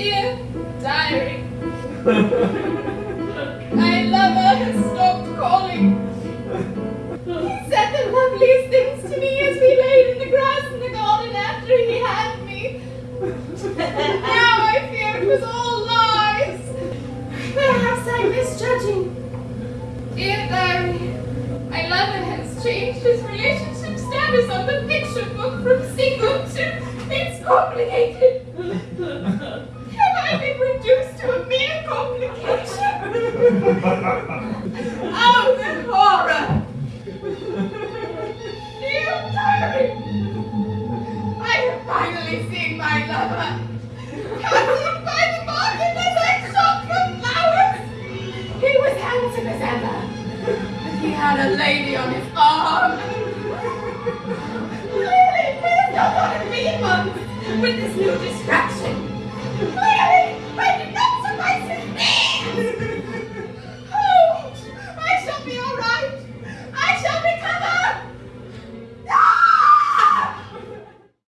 Dear diary, my lover has stopped calling. He said the loveliest things to me as we laid in the grass in the garden after he had me. now I fear it was all lies. Perhaps I'm misjudging. Dear diary, my lover has changed his relationship status on the picture book from single to it's complicated. oh, this horror! You Terry! I have finally seen my lover! Captured by the market as I shot for flowers! He was handsome as ever, but he had a lady on his arm! Clearly, he is not one of me once, but